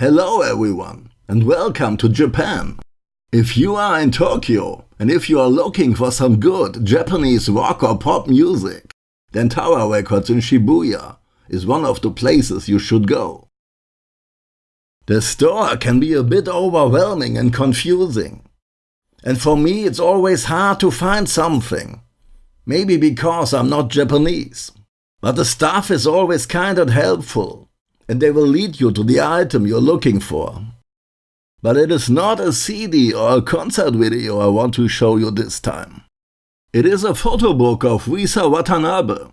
Hello everyone and welcome to Japan. If you are in Tokyo and if you are looking for some good Japanese rock or pop music, then Tower Records in Shibuya is one of the places you should go. The store can be a bit overwhelming and confusing. And for me it's always hard to find something. Maybe because I'm not Japanese. But the staff is always kind and helpful and they will lead you to the item you're looking for. But it is not a CD or a concert video I want to show you this time. It is a photo book of Risa Watanabe.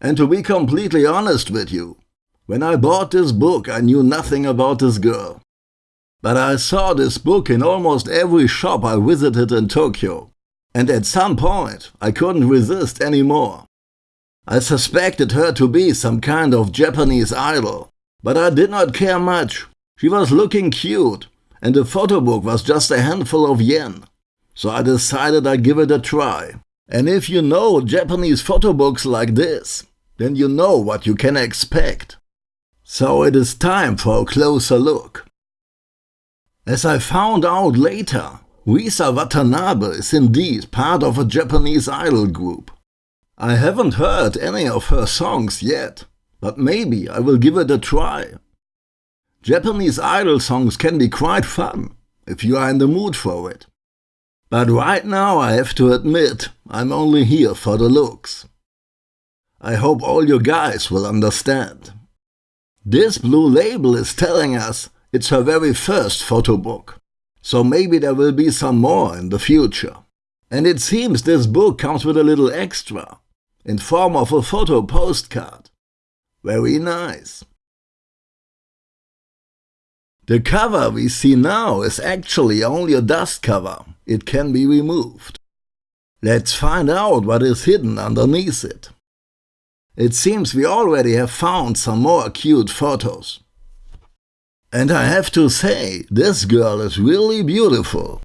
And to be completely honest with you, when I bought this book I knew nothing about this girl. But I saw this book in almost every shop I visited in Tokyo. And at some point I couldn't resist anymore. I suspected her to be some kind of Japanese idol, but I did not care much. She was looking cute, and the photo book was just a handful of yen. So I decided I'd give it a try. And if you know Japanese photo books like this, then you know what you can expect. So it is time for a closer look. As I found out later, Risa Watanabe is indeed part of a Japanese idol group. I haven't heard any of her songs yet, but maybe I will give it a try. Japanese idol songs can be quite fun, if you are in the mood for it. But right now I have to admit, I'm only here for the looks. I hope all you guys will understand. This blue label is telling us it's her very first photo book, so maybe there will be some more in the future. And it seems this book comes with a little extra in form of a photo postcard. Very nice. The cover we see now is actually only a dust cover. It can be removed. Let's find out what is hidden underneath it. It seems we already have found some more cute photos. And I have to say, this girl is really beautiful.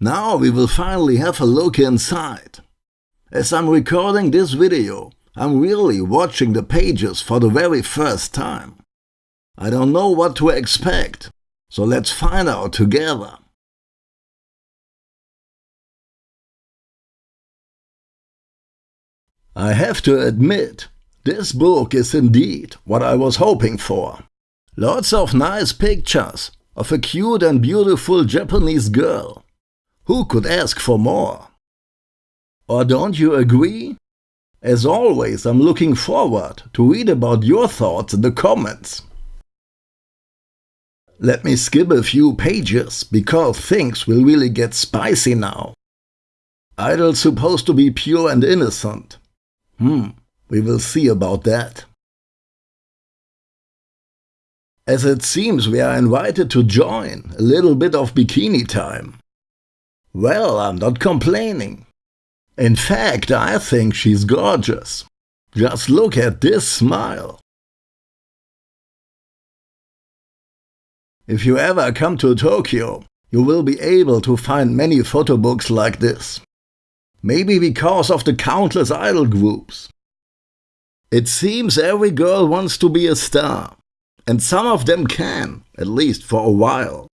Now we will finally have a look inside. As I'm recording this video, I'm really watching the pages for the very first time. I don't know what to expect, so let's find out together. I have to admit, this book is indeed what I was hoping for. Lots of nice pictures of a cute and beautiful Japanese girl. Who could ask for more? Or don't you agree? As always, I'm looking forward to read about your thoughts in the comments. Let me skip a few pages, because things will really get spicy now. Idol's supposed to be pure and innocent. Hmm, we will see about that. As it seems we are invited to join, a little bit of bikini time. Well, I'm not complaining. In fact, I think she's gorgeous. Just look at this smile. If you ever come to Tokyo, you will be able to find many photo books like this. Maybe because of the countless idol groups. It seems every girl wants to be a star, and some of them can, at least for a while.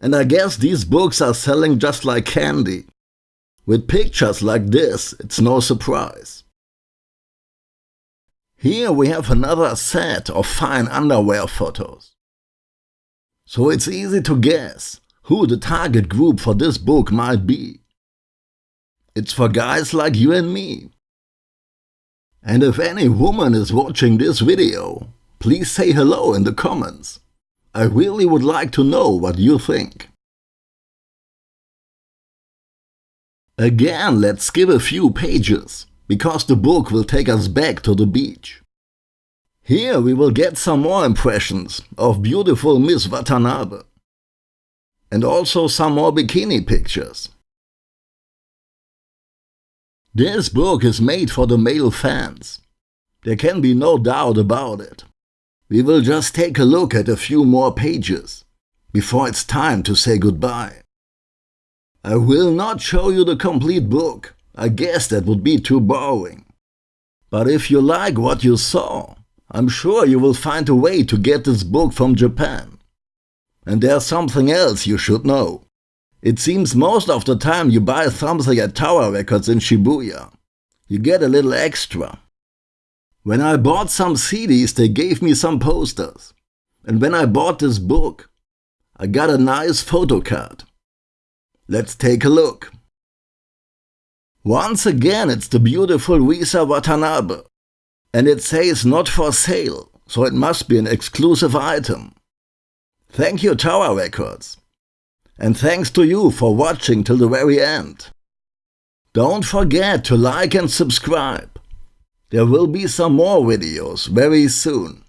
And I guess these books are selling just like candy. With pictures like this, it's no surprise. Here we have another set of fine underwear photos. So it's easy to guess who the target group for this book might be. It's for guys like you and me. And if any woman is watching this video, please say hello in the comments. I really would like to know what you think. Again, let's skip a few pages, because the book will take us back to the beach. Here we will get some more impressions of beautiful Miss Watanabe. And also some more bikini pictures. This book is made for the male fans. There can be no doubt about it. We will just take a look at a few more pages, before it's time to say goodbye. I will not show you the complete book. I guess that would be too boring. But if you like what you saw, I'm sure you will find a way to get this book from Japan. And there's something else you should know. It seems most of the time you buy something at Tower Records in Shibuya, you get a little extra. When I bought some CDs, they gave me some posters. And when I bought this book, I got a nice photo card. Let's take a look. Once again, it's the beautiful Risa Watanabe. And it says not for sale, so it must be an exclusive item. Thank you Tower Records. And thanks to you for watching till the very end. Don't forget to like and subscribe. There will be some more videos very soon.